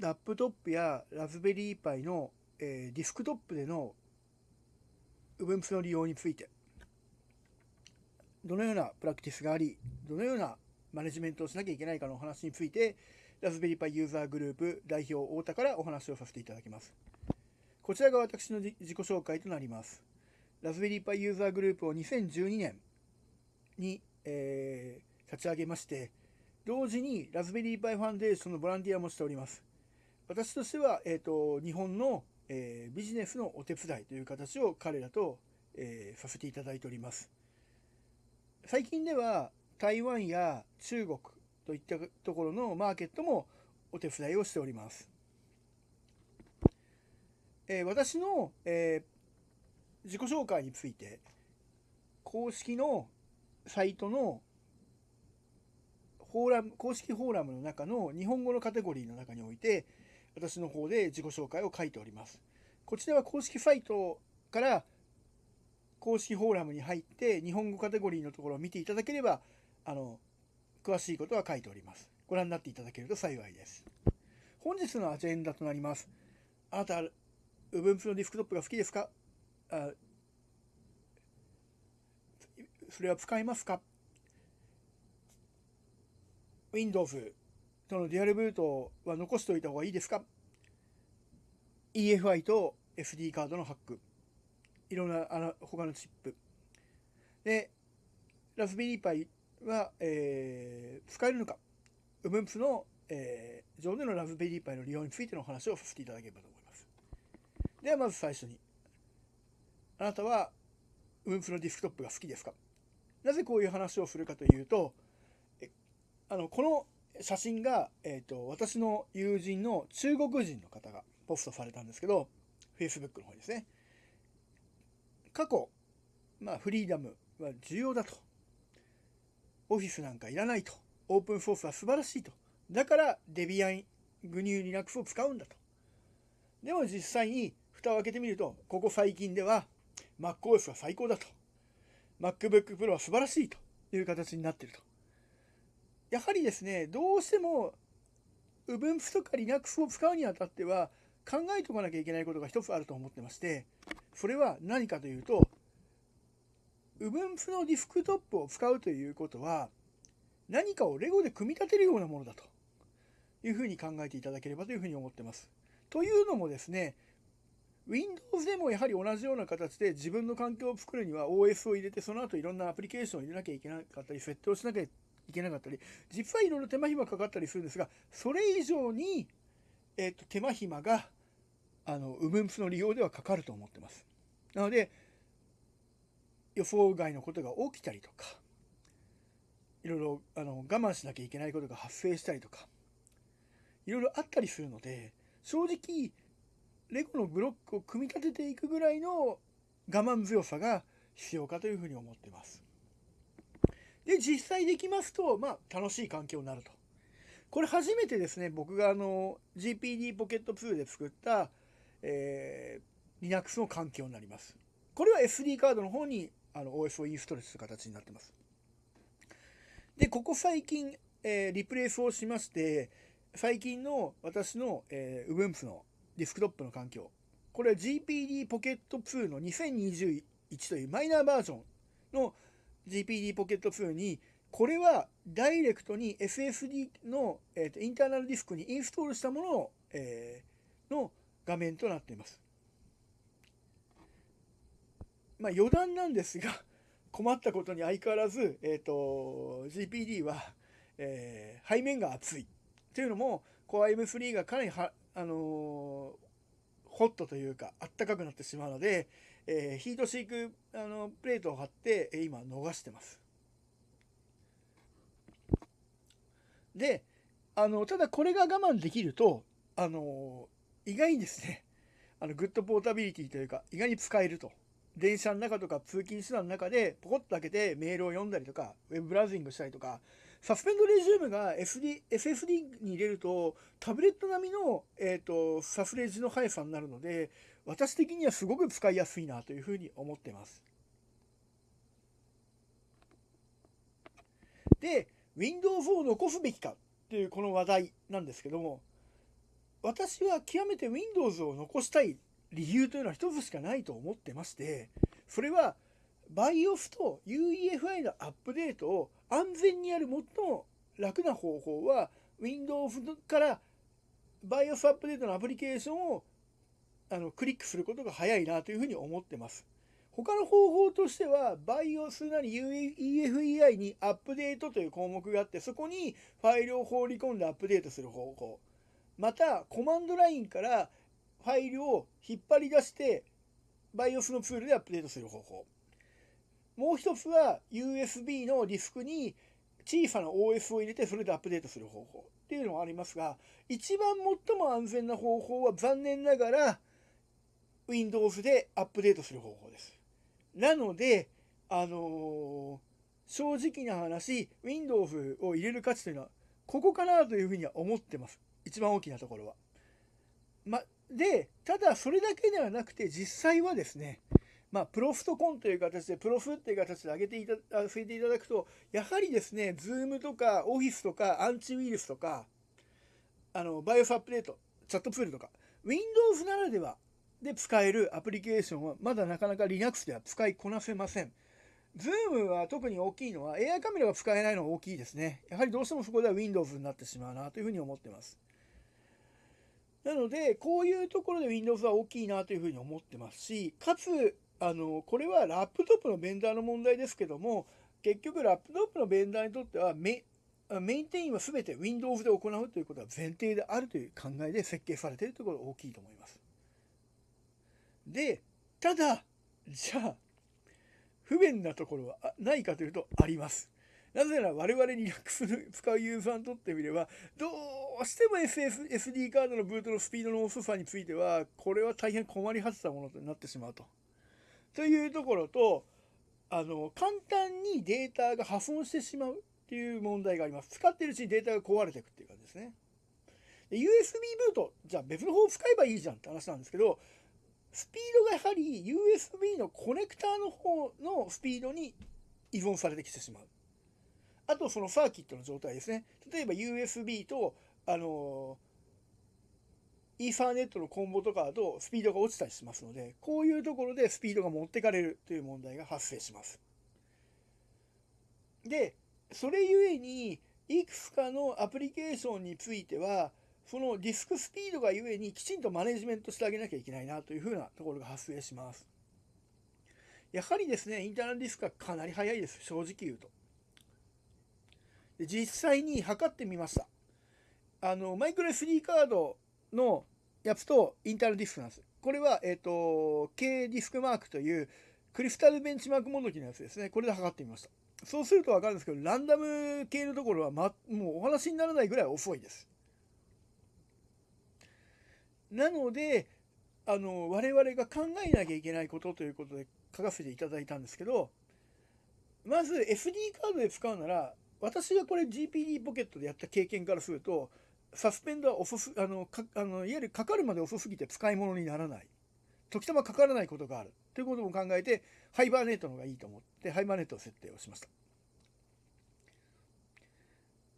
ラップトップやラズベリーパイの、えー、ディスクトップでの Ubuntu の利用についてどのようなプラクティスがありどのようなマネジメントをしなきゃいけないかのお話についてラズベリーパイユーザーグループ代表太田からお話をさせていただきます。こちらが私の自己紹介となります。ラズベリーパイユーザーグループを2012年に、えー、立ち上げまして同時にラズベリーパイファンデーションのボランティアもしております。私としては、えーと、日本の、えー、ビジネスのお手伝いという形を彼らと、えー、させていただいております最近では台湾や中国といったところのマーケットもお手伝いをしております。えー、私の、えー、自己紹介について公式のサイトのフォーラム公式フォーラムの中の日本語のカテゴリーの中において私の方で自己紹介を書いております。こちらは公式サイトから公式フォーラムに入って日本語カテゴリーのところを見ていただければあの詳しいことは書いております。ご覧になっていただけると幸いです。本日のアジェンダとなります。あなた、Ubuntu のディスクトップが好きですか？あそれは使いますか ?Windows とのデュアルブートは残しておいた方がいいですか ?EFI と SD カードのハック。いろんなあの他のチップ。で、ラズベリーパイは、えー、使えるのか、Ubuntu の、えー、上でのラズベリーパイの利用についてのお話をさせていただければと思います。ではまず最初に、あなたは Ubuntu のディスクトップが好きですか？なぜこういう話をするかというと、えあのこの写真が、えーと、私の友人の中国人の方がポストされたんですけど、Facebook の方にですね。過去、まあ、フリーダムは重要だと。オフィスなんかいらないと。オープンソースは素晴らしいと。だからデビアングニューリナックスを使うんだと。でも実際に蓋を開けてみると、ここ最近では MacOS は最高だと。MacBook Pro は素晴らしいという形になっていると。やはりですね、どうしても Ubuntu とか Linux を使うにあたっては考えておかなきゃいけないことが一つあると思ってまして、それは何かというと、Ubuntu のディスクトップを使うということは、何かをレゴで組み立てるようなものだというふうに考えていただければというふうに思ってます。というのもですね、Windows でもやはり同じような形で自分の環境を作るには OS を入れてその後いろんなアプリケーションを入れなきゃいけなかったり設定をしなきゃいけなかったり実はいろいろ手間暇かかったりするんですがそれ以上に、えーと、手間暇があの Ubuntu の利用ではかかると思ってます。なので予想外のことが起きたりとかいろいろあの我慢しなきゃいけないことが発生したりとかいろいろあったりするので正直レゴのブロックを組み立てていくぐらいの我慢強さが必要かというふうに思ってます。で実際できますと、まあ、楽しい環境になると。これ初めてですね僕があの GPD ポケット2で作った、えー、Linux の環境になります。これは SD カードの方にあの OS をインストールする形になってます。で、ここ最近、えー、リプレイスをしまして、最近の私の、えー、Ubuntu のディスクトップの環境。これは GPD Pocket 2の2021というマイナーバージョンの GPD Pocket 2に、これはダイレクトに SSD の、えーと、インターナルディスクにインストールしたものを、えー、の画面となっています。まあ、余談なんですが、困ったことに相変わらず、えーと、GPD は、えー、背面が熱い。というのも、Core M3 がかなりは、あのー、ホットというか、あったかくなってしまうので、えー、ヒートシークあのプレートを貼って、今逃してます。で、あの、ただこれが我慢できると、あの意外にですね、あの、 good portability というか、意外に使えると。電車の中とか通勤手段の中でポコッと開けてメールを読んだりとか、ウェブブラウジングしたりとか、 suspend resume が SD SSD に入れると、タブレット並みの、えーと、サスレジの速さになるので、私的にはすごく使いやすいなというふうに思ってます。で、Windows を残すべきかっていうこの話題なんですけども、私は極めて Windows を残したい理由というのは一つしかないと思ってましてそれは BIOS と UEFI のアップデートを安全にやる最も楽な方法は Windows から BIOS アップデートのアプリケーションをあのクリックすることが早いなというふうに思ってます。他の方法としては BIOS なり EFEI にアップデートという項目があってそこにファイルを放り込んでアップデートする方法またコマンドラインからファイルを引っ張り出して BIOS のツールでアップデートする方法もう一つは USB のディスクに小さな OS を入れてそれでアップデートする方法っていうのもありますが一番最も安全な方法は残念ながら Windows でアップデートする方法です。なので、あのー、正直な話、Windows を入れる価値というのは、ここかなというふうには思ってます。一番大きなところは。ま、で、ただそれだけではなくて、実際はですね、まあ、プロフトコンという形で、プロフっていう形で上げていた、据えていただくと、やはりですね、Zoom とか Office とかアンチウイルスとか、あの、バイオスアップデート、チャットツールとか、Windows ならではで使えるアプリケーションはまだなかなか Linux では使いこなせません。Zoom は特に大きいのは AI カメラが使えないのが大きいですね。やはりどうしてもそこでは Windows になってしまうなというふうに思ってます。なので、こういうところで Windows は大きいなというふうに思ってますし、かつ、あの、これはラップトップのベンダーの問題ですけども、結局ラップトップのベンダーにとってはメ、メインテインは全て Windows で行うということは前提であるという考えで設計されているとことが大きいと思います。で、ただ、じゃあ、不便なところはないかというとあります。なぜなら我々 Linux 使うユーザーにとってみれば、どうしても SSD カードのブートのスピードの遅さについては、これは大変困り果てたものとなってしまうと。というところと、あの、簡単にデータが破損してしまうっていう問題があります。使ってるうちにデータが壊れていくっていう感じですね。USB ブート、じゃあ別の方を使えばいいじゃんって話なんですけど、スピードがやはり USB のコネクターの方のスピードに依存されてきてしまう。あとそのサーキットの状態ですね。例えば USB と、あのイーサーネットのコンボとかだとスピードが落ちたりしますので、こういうところでスピードが持ってかれるという問題が発生します。で、それゆえに、いくつかのアプリケーションについては、そのディスクスピードがゆえにきちんとマネジメントしてあげなきゃいけないなというふうなところが発生します。やはりですね、インターナルディスクはかなり速いです、正直言うと。で実際に測ってみました。あの、マイクロ SD カードのやつとインターナルディスクなんです。これは、えっ、と、K ディスクマークというクリスタルベンチマークモノキのやつですね。これで測ってみました。そうするとわかるんですけど、ランダム系のところは、ま、もうお話にならないぐらい遅いです。なので、あの、我々が考えなきゃいけないことということで書かせていただいたんですけど、まず SD カードで使うなら、私がこれ GPD ポケットでやった経験からすると、サスペンドは遅す、あの、かあのいわゆるかかるまで遅すぎて使い物にならない。時たまかからないことがある。ということも考えて、ハイバーネットの方がいいと思って、ハイバーネットの設定をしました。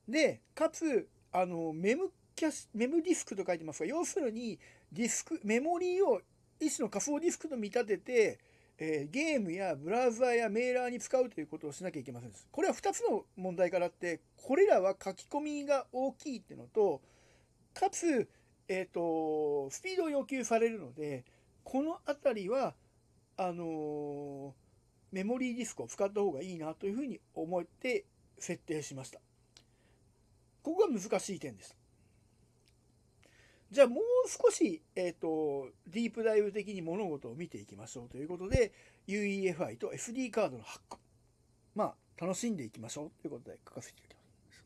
で、かつ、あの、メムキャシメムディスクと書いてますが、要するにディスク、メモリーを一種の仮想ディスクと見立てて、えー、ゲームやブラウザーやメーラーに使うということをしなきゃいけませんです。これは2つの問題からあって、これらは書き込みが大きいっていうのと、かつ、えっ、ー、と、スピードを要求されるので、このあたりは、あのー、メモリーディスクを使った方がいいなというふうに思って設定しました。ここが難しい点です。じゃあもう少し、えっ、ー、と、ディープダイブ的に物事を見ていきましょうということで、UEFI と SD カードのハック。まあ、楽しんでいきましょうということで書かせていただきます。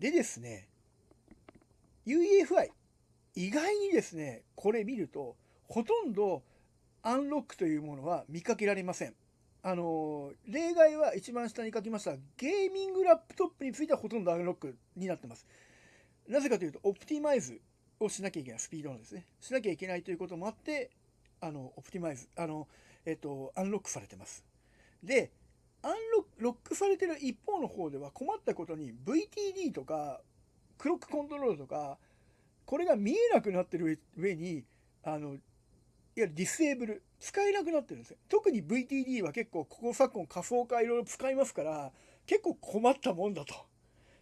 でですね、UEFI、意外にですね、これ見ると、ほとんどアンロックというものは見かけられません。あの、例外は一番下に書きました、ゲーミングラップトップについてはほとんどアンロックになってます。なぜかというと、オプティマイズをしなきゃいけない、スピードのですね。しなきゃいけないということもあって、あの、オプティマイズ、あの、えっと、アンロックされてます。で、アンロックされてる一方の方では困ったことに VTD とかクロックコントロールとかこれが見えなくなってる上にあのいわゆるディスエーブル使えなくなってるんですよ特に VTD は結構ここ昨今仮想化いろいろ使いますから結構困ったもんだと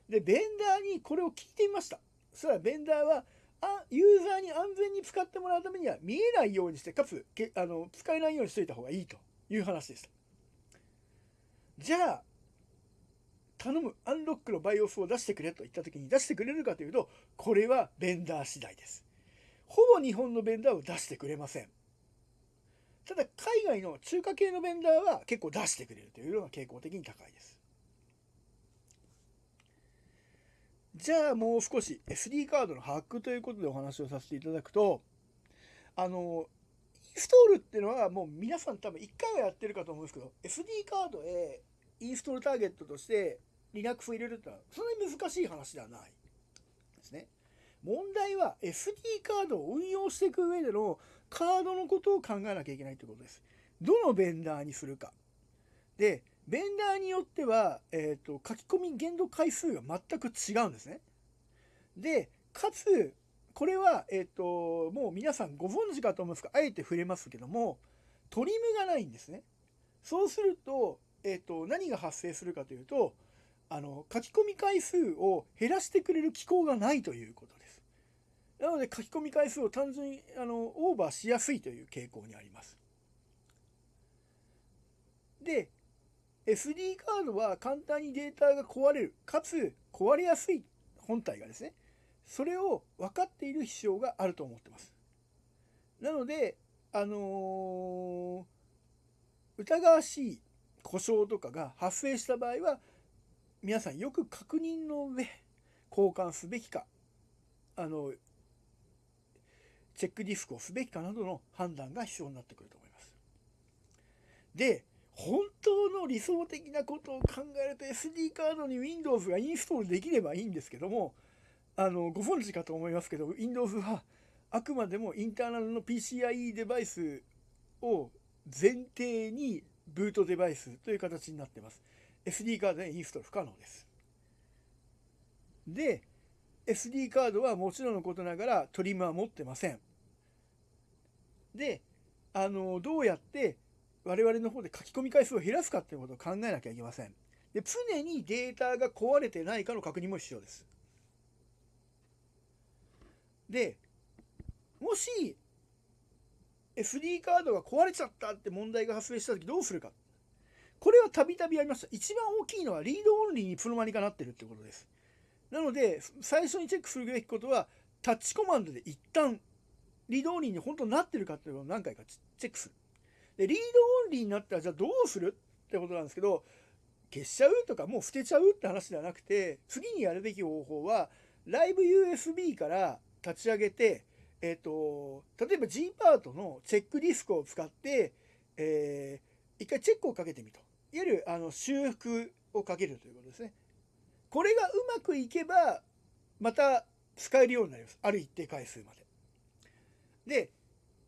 でベンダーにこれを聞いてみました。そしたらベンダーはあユーザーに安全に使ってもらうためには見えないようにしてかつけあの使えないようにしといた方がいいという話でしたじゃあ頼むアンロックの BIOS を出してくれと言った時に出してくれるかというとこれはベンダー次第です。ほぼ日本のベンダーを出してくれません。ただ海外の中華系のベンダーは結構出してくれるというのが傾向的に高いです。じゃあもう少し SD カードのハックということでお話をさせていただくとあのインストールっていうのはもう皆さん多分1回はやってるかと思うんですけど SD カードへインストールターゲットとして Linux を入れるってのはそんなに難しい話ではないですね。問題は SD カードを運用していく上でのカードのことを考えなきゃいけないということです。どのベンダーにするか。で、ベンダーによっては、えーと、書き込み限度回数が全く違うんですね。で、かつ、これは、えっ、ー、と、もう皆さんご存知かと思いますが、あえて触れますけども、トリムがないんですね。そうすると、えっ、ー、と、何が発生するかというと、あの、書き込み回数を減らしてくれる機構がないということです。なので、書き込み回数を単純に、あの、オーバーしやすいという傾向にあります。で、SD カードは簡単にデータが壊れる、かつ壊れやすい本体がですね、それを分かっている必要があると思ってます。なので、あのー、疑わしい故障とかが発生した場合は、皆さんよく確認の上、交換すべきか、あの、チェックディスクをすべきかなどの判断が必要になってくると思います。で、本当の理想的なことを考えると SD カードに Windows がインストールできればいいんですけどもあのご存知かと思いますけど Windows はあくまでもインターナルの PCIe デバイスを前提にブートデバイスという形になってます。SD カードでインストール不可能です。で SD カードはもちろんのことながらトリムは持ってません。であのどうやって我々の方で書き込み回数を減らすかっていうことを考えなきゃいけません。で常にデータが壊れてないかの確認も必要です。でもし SD カードが壊れちゃったって問題が発生した時どうするかこれはたびたびありました一番大きいのはリードオンリーにいつの間にかなってるってことですなので最初にチェックするべきことはタッチコマンドで一旦リードオンリーに本当になってるかっていうのを何回かチェックするで、リードオンリーになったらじゃあどうするってことなんですけど、消しちゃうとかもう捨てちゃうって話ではなくて、次にやるべき方法は、ライブ USB から立ち上げて、えっ、ー、と、例えば G パートのチェックディスクを使って、えー、一回チェックをかけてみと。いわゆるあの修復をかけるということですね。これがうまくいけば、また使えるようになります。ある一定回数まで。で、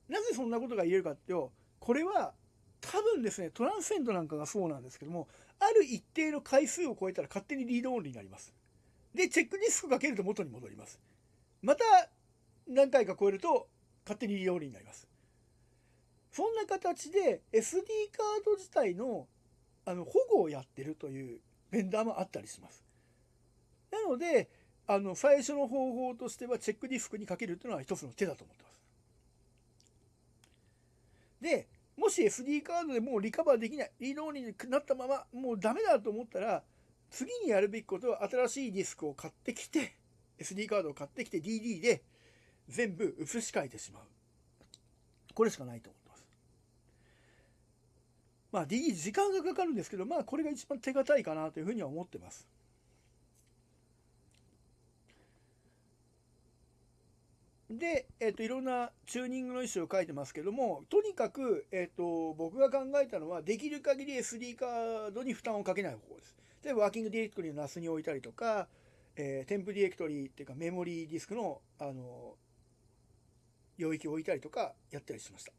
なぜそんなことが言えるかっていうと、これは多分ですねトランセンドなんかがそうなんですけどもある一定の回数を超えたら勝手にリードオンリーになります。でチェックディスクかけると元に戻ります。また何回か超えると勝手にリードオンリーになります。そんな形で SD カード自体のあの保護をやってるというベンダーもあったりします。なのであの最初の方法としてはチェックディスクにかけるというのは一つの手だと思ってます。でもし SD カードでもうリカバーできない、リーになったまま、もうダメだと思ったら、次にやるべきことは新しいディスクを買ってきて、SD カードを買ってきて DD で全部移し替えてしまう。これしかないと思ってます。まあ DD 時間がかかるんですけど、まあこれが一番手堅いかなというふうには思ってます。で、えっ、ー、と、いろんなチューニングの意思を書いてますけども、とにかく、えっ、ー、と、僕が考えたのは、できる限り SD カードに負担をかけない方法です。例えば、 working directory の NAS に置いたりとか、えー、 temp directory っていうかメモリーディスクの、あの、領域を置いたりとかやったりしました。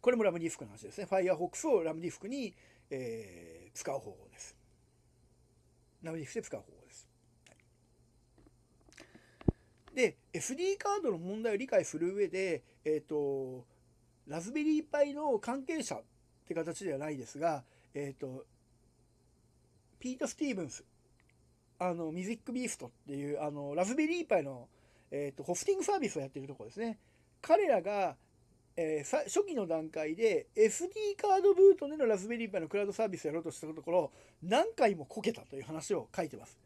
これも RAM ディスクの話ですね。Firefox を RAM ディスクに、えー、使う方法です。ラムディスクで使う方法です。で SD カードの問題を理解する上で、えっ、ー、とラズベリーパイの関係者って形ではないですが、えっ、ー、とピート・スティーブンスあのミュージックビーストっていうあのラズベリーパイの、えーと、ホスティングサービスをやってるところですね。彼らが、えー、初期の段階で SD カードブートでのラズベリーパイのクラウドサービスをやろうとしたところ何回もこけたという話を書いてます。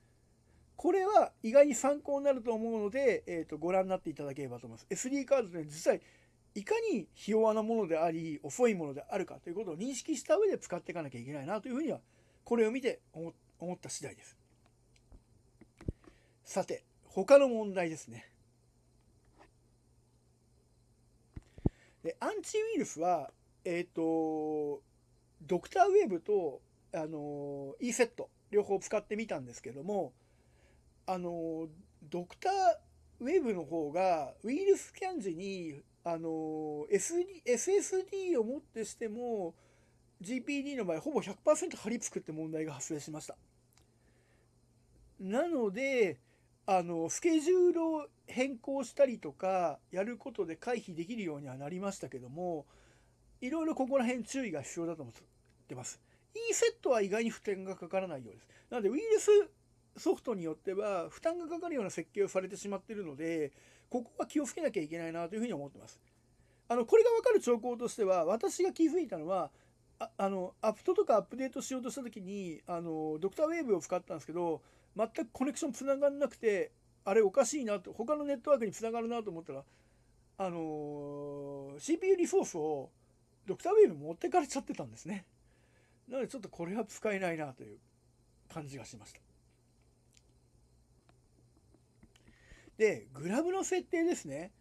これは意外に参考になると思うので、えーと、ご覧になっていただければと思います。SD カードって実際いかにひ弱なものであり遅いものであるかということを認識した上で使っていかなきゃいけないなというふうにはこれを見て思った次第です。さて他の問題ですね。でアンチウイルスはえっ、ー、とドクターウェーブとあの E セット両方使ってみたんですけどもあのドクターウェブの方がウイルスキャン時にあの s s s d をもってしても GPD の場合ほぼ100%貼り付くって問題が発生しました。なのであのスケジュールを変更したりとかやることで回避できるようにはなりましたけどもいろいろここら辺注意が必要だと思ってます。E セットは意外に負担がかからないようです。なのでウイルスソフトによっては負担がかかるような設計をされてしまっているのでここは気をつけなきゃいけないなというふうに思ってます。あのこれが分かる兆候としては私が気づいたのはああのアプトとかアップデートしようとした時にあのドクターウェーブを使ったんですけど全くコネクションつながらなくてあれおかしいなと他のネットワークにつながるなと思ったらあのー、CPU リソースをドクターウェーブ持ってかれちゃってたんですね。なのでちょっとこれは使えないなという感じがしました。でグラブの設定ですね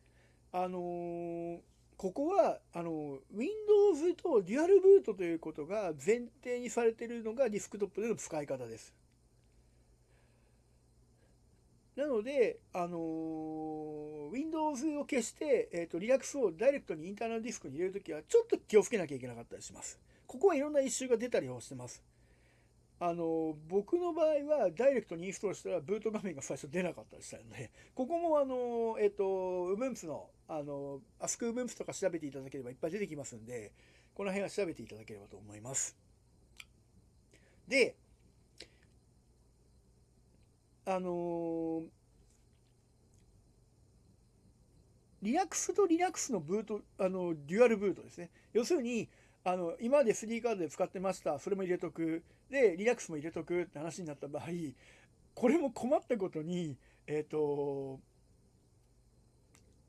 あのー、ここはあの Windows とデュアルブートということが前提にされているのがディスクトップでの使い方ですなので、あのー、Windows を消して、えーと、Linux をダイレクトにインターナルディスクに入れるときは、ちょっと気をつけなきゃいけなかったりします。ここはいろんなイシューが出たりをしてます。あの、僕の場合は、ダイレクトにインストールしたら、ブート画面が最初出なかったりしたので、ここも、あの、えっ、と、Ubuntu の、あの、AskUbuntu とか調べていただければいっぱい出てきますんで、この辺は調べていただければと思います。で、あのー、Linux と Linux のブート、あの、デュアルブートですね。要するに、あの、今まで SD カードで使ってました。それも入れとく。で、Linux も入れとくって話になった場合、これも困ったことに、えっ、ー、と、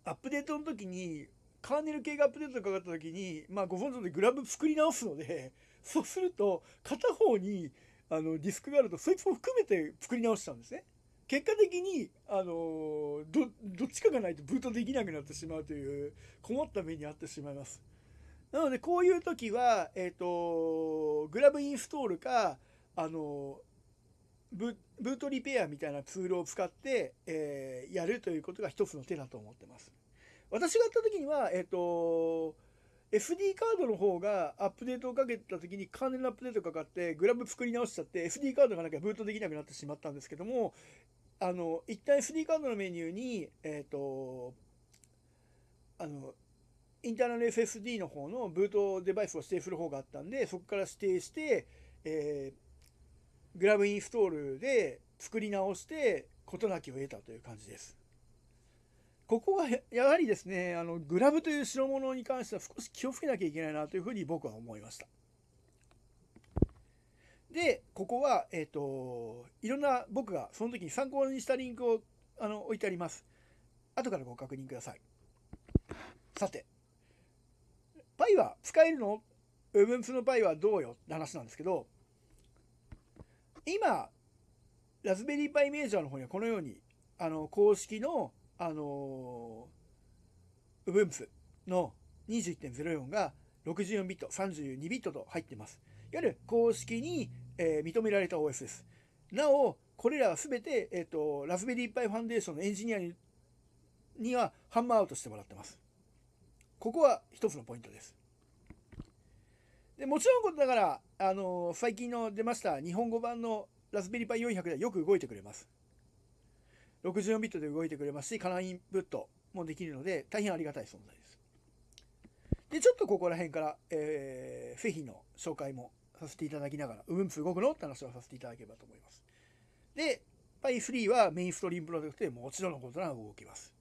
アップデートの時に、カーネル系がアップデートかかった時に、まあ、ご存知でグラブ作り直すので、そうすると、片方に、あのディスクがあるとそいつも含めて作り直したんですね。結果的に、あのどっちかがないとブートできなくなってしまうという困った目に遭ってしまいます。なのでこういう時は、えっ、ー、とグラブインストールか、あのブブートリペアみたいなツールを使って、えー、やるということが一つの手だと思ってます。私がやった時には、えっ、ー、と SD カードの方がアップデートをかけた時にカーネルアップデートかかってグラム作り直しちゃって SD カードがなきゃブートできなくなってしまったんですけどもあの一旦 SD カードのメニューにえっ、ー、とあのインターナル SSD の方のブートデバイスを指定する方があったんでそこから指定して、えー、グラムインストールで作り直して事なきを得たという感じです。ここはやはりですね、あのグラブという代物に関しては少し気をつけなきゃいけないなというふうに僕は思いました。で、ここは、えっ、ー、と、いろんな僕がその時に参考にしたリンクをあの置いてあります。後からご確認ください。さて、パイは使えるの ?Ubuntu のパイはどうよ？って話なんですけど、今、ラズベリーパイメージャーの方にはこのように、あの、公式のあのー、Ubuntu の21.04が64ビット、32ビットと入ってます。いわゆる公式に、えー、認められた OS です。なお、これらはすべて、えっ、ー、と、ラズベリーパイファンデーションのエンジニアににはハンマーアウトしてもらってます。ここは一つのポイントです。でもちろんことだから、あの、最近の出ました日本語版のラズベリーパイ400ではよく動いてくれます。64ビットで動いてくれますし、カラインプットもできるので、大変ありがたい存在です。で、ちょっとここら辺から、えー、製品の紹介もさせていただきながら、Ubuntu 動くのって話をさせていただければと思います。で、Pi3 はメインストリームプロジェクトでもちろんのことなら動きます。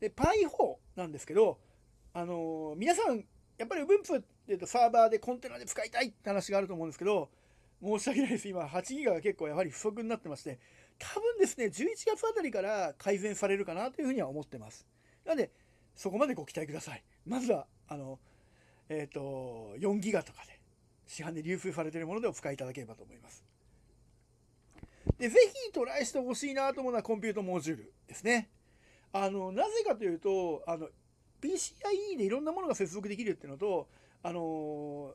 で、Pi4 なんですけど、あのー、皆さん、やっぱり Ubuntu っていうとサーバーでコンテナで使いたいって話があると思うんですけど、申し訳ないです。今、8ギガが結構やはり不足になってまして、多分ですね、11月あたりから改善されるかなというふうには思ってます。なので、そこまでご期待ください。まずは、あの、えっ、ー、と、4ギガとかで、市販で流通されているものでお使いいただければと思います。で、ぜひトライしてほしいなと思うのはコンピュートモジュールですね。あの、なぜかというと、あの、PCIe でいろんなものが接続できるっていうのと、あの、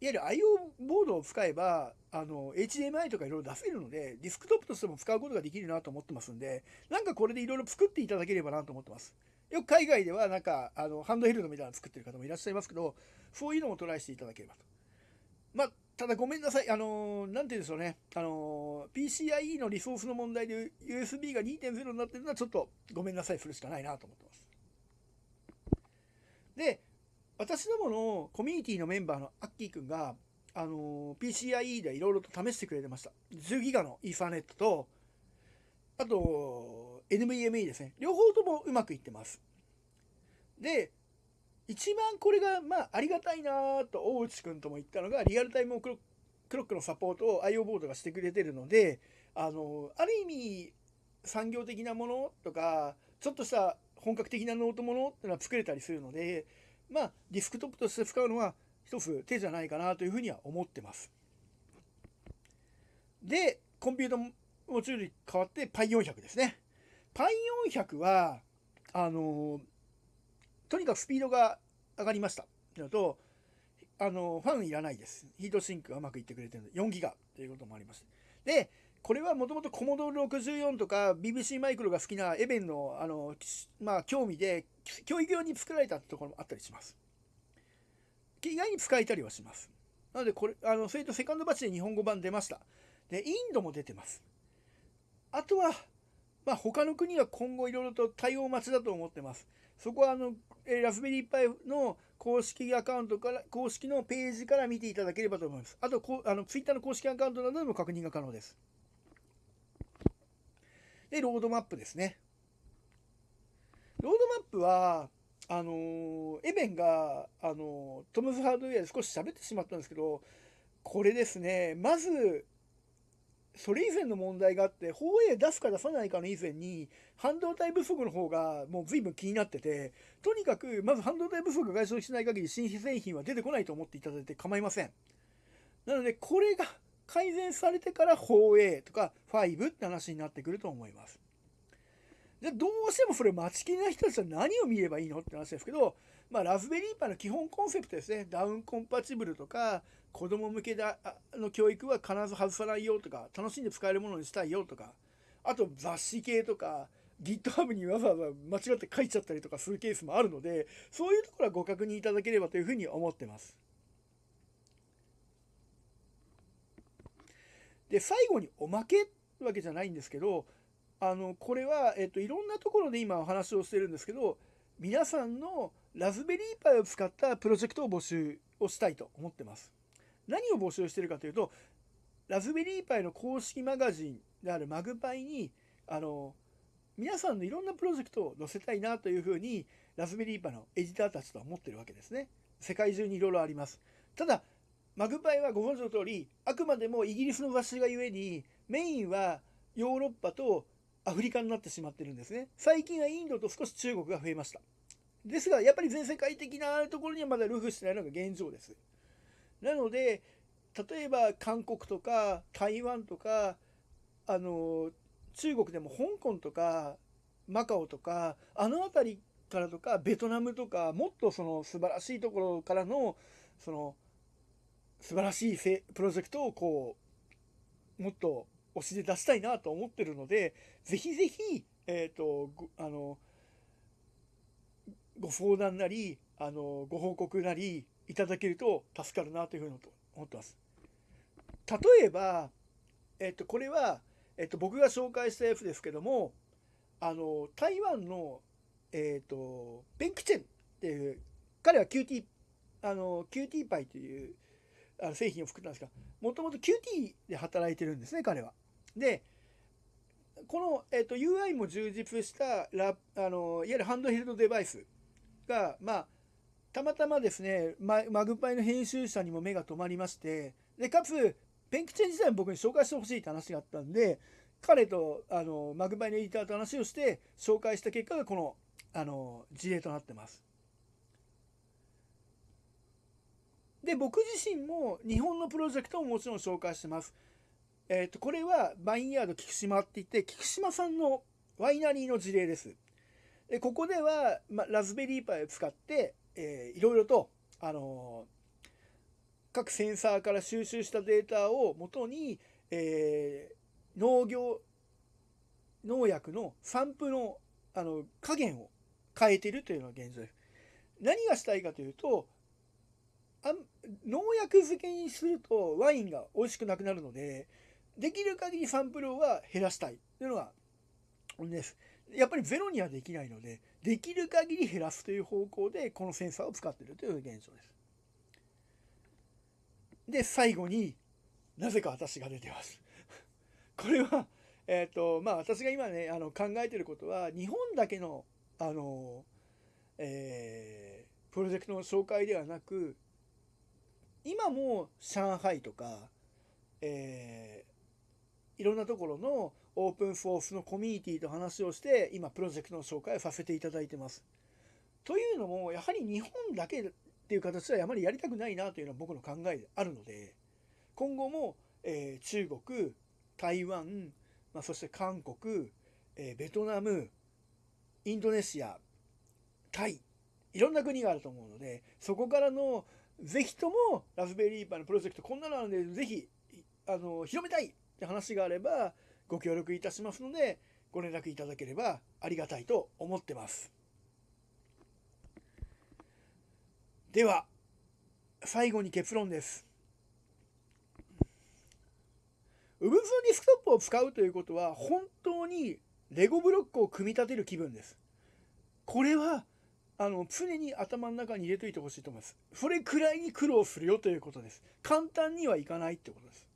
いわゆる IO ボードを使えば、あの、HDMI とかいろいろ出せるので、ディスクトップとしても使うことができるなと思ってますんで、なんかこれでいろいろ作っていただければなと思ってます。よく海外ではなんか、あの、ハンドヘルドみたいなの作ってる方もいらっしゃいますけど、そういうのもトライしていただければと。まあ、ただごめんなさい。あのー、なんて言うんでしょうね。あのー、PCIe のリソースの問題で USB が2.0になってるのはちょっとごめんなさいするしかないなと思ってます。で、私どものコミュニティのメンバーのアッキーくんが、あのー、PCIe でいろいろと試してくれてました。10ギガのイーサネットと、あと、NVMe ですね。両方ともうまくいってます。で、一番これが、まあ、ありがたいなと大内くんとも言ったのが、 real-time clock のサポートを IO ボードがしてくれてるので、あの、ある意味、産業的なものとか、ちょっとした本格的なノートものっていうのは作れたりするので、まあ、ディスクトップとして使うのは一つ手じゃないかなというふうには思ってます。で、コンピュータモチュールに変わって Pi400 ですね。Pi400 は、あのとにかくスピードが上がりました。というのと、あの、ファンいらないです。ヒートシンクがうまくいってくれてるので、4ギガということもありまして。で、これはもともとコモドル64とか BBC マイクロが好きなエベンの、あの、まあ、興味で、教育用に作られたところもあったりします。意外に使えたりはします。なので、これ、あの、それとセカンドバッチで日本語版出ました。で、インドも出てます。あとは、まあ、他の国は今後いろいろと対応待ちだと思ってます。そこはあの、えラズベリーパイの公式アカウントから、公式のページから見ていただければと思います。あと、こあのツイッターの公式アカウントなどでも確認が可能です。で、ロードマップですね。ロードマップは、あの、エベンが、あの、トムズハードウェアで少し喋ってしまったんですけど、これですね、まず、それ以前の問題があって、放映出すか出さないかの以前に、半導体不足の方がもう随分気になってて、とにかく、まず半導体不足が解消しない限り新規製品は出てこないと思っていただいて構いません。なので、これが改善されてから放映とか5って話になってくると思います。じゃどうしてもそれ待ちきりない人たちは何を見ればいいのって話ですけど、まあ、ラズベリーパイの基本コンセプトですね。ダウンコンパチブルとか、子供向けの教育は必ず外さないよとか、楽しんで使えるものにしたいよとか、あと雑誌系とか、GitHub にわざわざ間違って書いちゃったりとかするケースもあるので、そういうところはご確認いただければというふうに思ってます。で、最後におまけってわけじゃないんですけど、あの、これは、えっと、いろんなところで今お話をしてるんですけど、皆さんのラズベリーパイを使ったプロジェクトを募集をしたいと思ってます。何を募集してるかというと、ラズベリーパイの公式マガジンであるマグパイに、あの、皆さんのいろんなプロジェクトを載せたいなというふうに、ラズベリーパイのエディターたちとは思ってるわけですね。世界中にいろいろあります。ただ、マグパイはご存知の通り、あくまでもイギリスの雑誌がゆえに、メインはヨーロッパとアフリカになってしまってるんですね。最近はインドと少し中国が増えました。ですが、やっぱり全世界的なところにはまだルフしてないのが現状です。なので、例えば韓国とか台湾とか、あの、中国でも香港とかマカオとか、あの辺りからとか、ベトナムとか、もっとその素晴らしいところからの、その、素晴らしいプロジェクトをこう、もっと推しで出したいなと思ってるので、ぜひぜひ、えっ、ー、と、あの、ご相談なり、あの、ご報告なりいただけると助かるなというふうに思ってます。例えば、えっと、これは、えっと、僕が紹介したやつですけども、あの、台湾の、えっと、ベンクチェンっていう、彼は QT、あの、QT パイというあの製品を作ったんですが、もともと QT で働いてるんですね、彼は。で、この、えっと、UI も充実したラあのいわゆるハンドヘルドデバイスが、まあ、たまたまですね、ママグパイの編集者にも目が留まりまして、で、かつ、ペンキチェン自体も僕に紹介してほしいって話があったんで、彼とあのマグパイのエディターと話をして紹介した結果がこのあの事例となってます。で、僕自身も日本のプロジェクトももちろん紹介してます。えっ、ー、と、これはバインヤード菊島って言って、菊島さんのワイナリーの事例です。でここでは、ま、ラズベリーパイを使って、えー、いろいろと、あの、各センサーから収集したデータをもとに、えー、農業農薬の散布のあの加減を変えているというのが現状です。何がしたいかというとあ農薬漬けにするとワインが美味しくなくなるのでできる限りサンプルは減らしたいというのが本です。やっぱりゼロにはできないので、できる限り減らすという方向でこのセンサーを使っているという現状です。で、最後になぜか私が出てます。これは、えっ、ー、と、まあ私が今ね、あの考えてることは、日本だけの、あの、えー、プロジェクトの紹介ではなく、今も上海とか、え、いろんなところのオープンソースのコミュニティと話をして今プロジェクトの紹介をさせていただいてます。というのもやはり日本だけっていう形はあまりやりたくないなというのは僕の考えであるので今後も、えー、中国台湾、まあ、そして韓国、えー、ベトナムインドネシアタイいろんな国があると思うのでそこからのぜひともラズベリーパーのプロジェクトこんなのあるのでぜひあの広めたいって話があればご協力いたしますのでご連絡いただければありがたいと思ってます。では最後に結論です。ウブ b ディスクトップを使うということは本当にレゴブロックを組み立てる気分です。これはあの常に頭の中に入れといてほしいと思います。それくらいに苦労するよということです。簡単にはいかないってことです。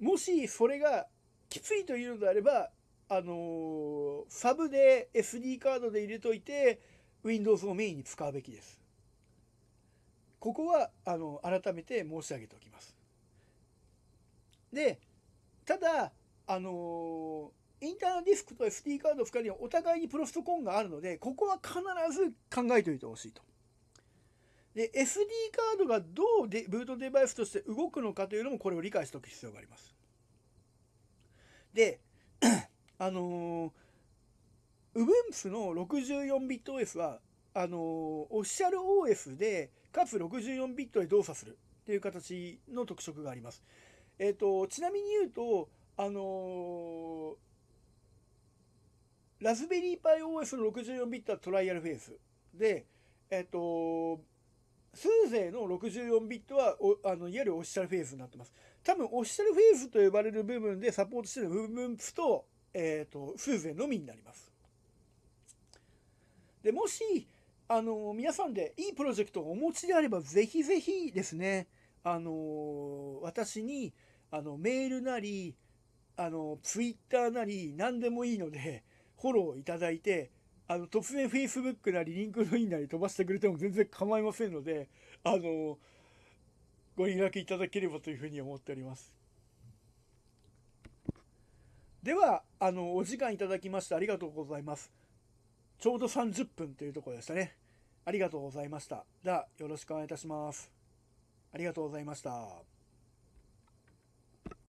もしそれがきついというのであれば、あのサブで SD カードで入れといて Windows をメインに使うべきです。ここはあの改めて申し上げておきます。で、ただ、あのインターナルディスクと SD カード2人にはお互いにプロストコンがあるので、ここは必ず考えておいてほしいと。で、SD カードがどうでブートデバイスとして動くのかというのもこれを理解しておく必要があります。で、あのー、Ubuntu の64ビット OS は、あのー、オフィシャル OS で、かつ64ビットで動作するっていう形の特色があります。えっ、ー、と、ちなみに言うと、あのラズベリーパイ OS の64ビットはトライアルフェースで、えっ、と、スーゼの64ビットはおあのいわゆるオフィシャルフェーズになってます。多分 official phase と呼ばれる部分でサポートしてる部分と、えっ、ー、と、 SUSE のみになります。で、もし、あの、皆さんでいいプロジェクトをお持ちであれば、ぜひぜひですね、あの、私に、あの、メールなり、あの、ツイッターなり、何でもいいので、フォローいただいて、あの、突然 Facebook なり、 LinkedIn なり飛ばしてくれても全然構いませんので、あの、ご連絡いただければというふうに思っております。では、あの、お時間いただきましてありがとうございます。ちょうど30分というところでしたね。ありがとうございました。では、よろしくお願いいたします。ありがとうございました。